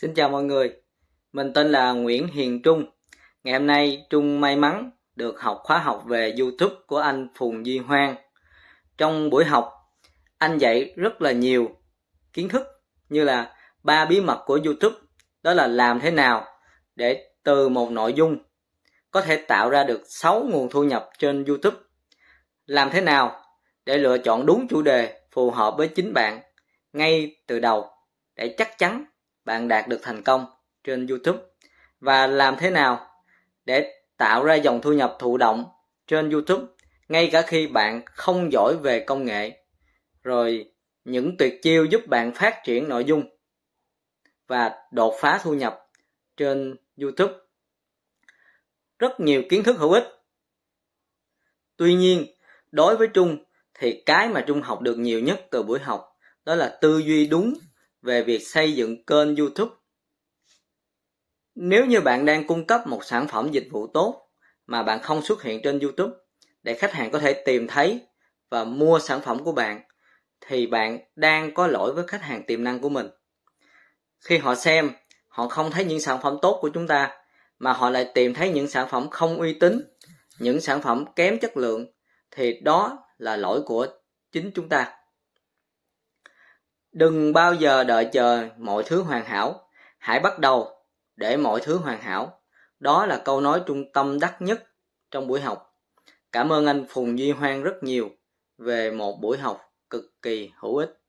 Xin chào mọi người, mình tên là Nguyễn Hiền Trung. Ngày hôm nay Trung may mắn được học khóa học về YouTube của anh Phùng Duy Hoang. Trong buổi học, anh dạy rất là nhiều kiến thức như là ba bí mật của YouTube, đó là làm thế nào để từ một nội dung có thể tạo ra được 6 nguồn thu nhập trên YouTube. Làm thế nào để lựa chọn đúng chủ đề phù hợp với chính bạn ngay từ đầu để chắc chắn bạn đạt được thành công trên YouTube. Và làm thế nào để tạo ra dòng thu nhập thụ động trên YouTube, ngay cả khi bạn không giỏi về công nghệ, rồi những tuyệt chiêu giúp bạn phát triển nội dung và đột phá thu nhập trên YouTube. Rất nhiều kiến thức hữu ích. Tuy nhiên, đối với Trung thì cái mà Trung học được nhiều nhất từ buổi học đó là tư duy đúng về việc xây dựng kênh YouTube. Nếu như bạn đang cung cấp một sản phẩm dịch vụ tốt mà bạn không xuất hiện trên YouTube để khách hàng có thể tìm thấy và mua sản phẩm của bạn thì bạn đang có lỗi với khách hàng tiềm năng của mình. Khi họ xem, họ không thấy những sản phẩm tốt của chúng ta mà họ lại tìm thấy những sản phẩm không uy tín, những sản phẩm kém chất lượng thì đó là lỗi của chính chúng ta. Đừng bao giờ đợi chờ mọi thứ hoàn hảo, hãy bắt đầu để mọi thứ hoàn hảo. Đó là câu nói trung tâm đắc nhất trong buổi học. Cảm ơn anh Phùng Duy Hoang rất nhiều về một buổi học cực kỳ hữu ích.